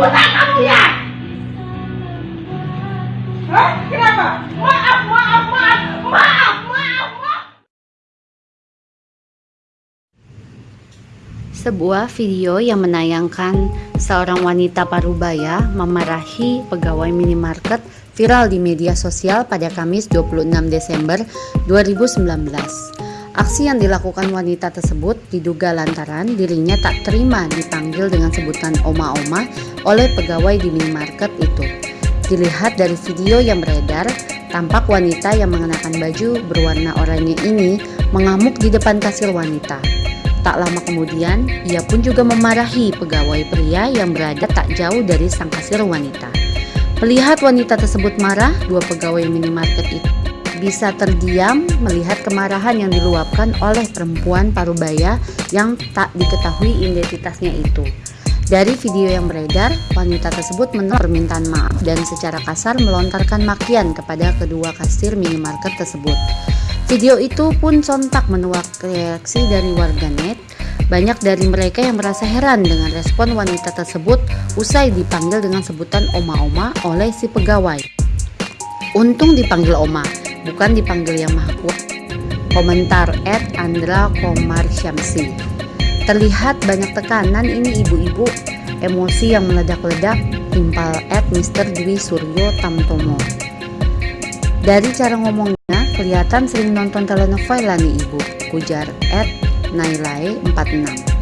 Ya? Hah? Kenapa? Maaf, maaf, maaf, maaf. Sebuah video yang menayangkan seorang wanita parubaya memarahi pegawai minimarket viral di media sosial pada Kamis 26 Desember 2019. Aksi yang dilakukan wanita tersebut diduga lantaran dirinya tak terima dipanggil dengan sebutan oma-oma oleh pegawai di minimarket itu. Dilihat dari video yang beredar, tampak wanita yang mengenakan baju berwarna oranye ini mengamuk di depan kasir wanita. Tak lama kemudian, ia pun juga memarahi pegawai pria yang berada tak jauh dari sang kasir wanita. Melihat wanita tersebut marah, dua pegawai minimarket itu bisa terdiam melihat kemarahan yang diluapkan oleh perempuan parubaya yang tak diketahui identitasnya itu. Dari video yang beredar, wanita tersebut menolak permintaan maaf dan secara kasar melontarkan makian kepada kedua kasir minimarket tersebut. Video itu pun sontak menuai reaksi dari warganet. Banyak dari mereka yang merasa heran dengan respon wanita tersebut usai dipanggil dengan sebutan oma-oma oleh si pegawai. Untung dipanggil oma, bukan dipanggil yang maha. Komentar Ed Andra Komar Syamsi. Terlihat banyak tekanan ini ibu-ibu, emosi yang meledak-ledak, timpal Ed Mr. Dwi Suryo Tamtomo. Dari cara ngomong Kelihatan sering nonton telenovela nih ibu, kujar Ed Nailai 46.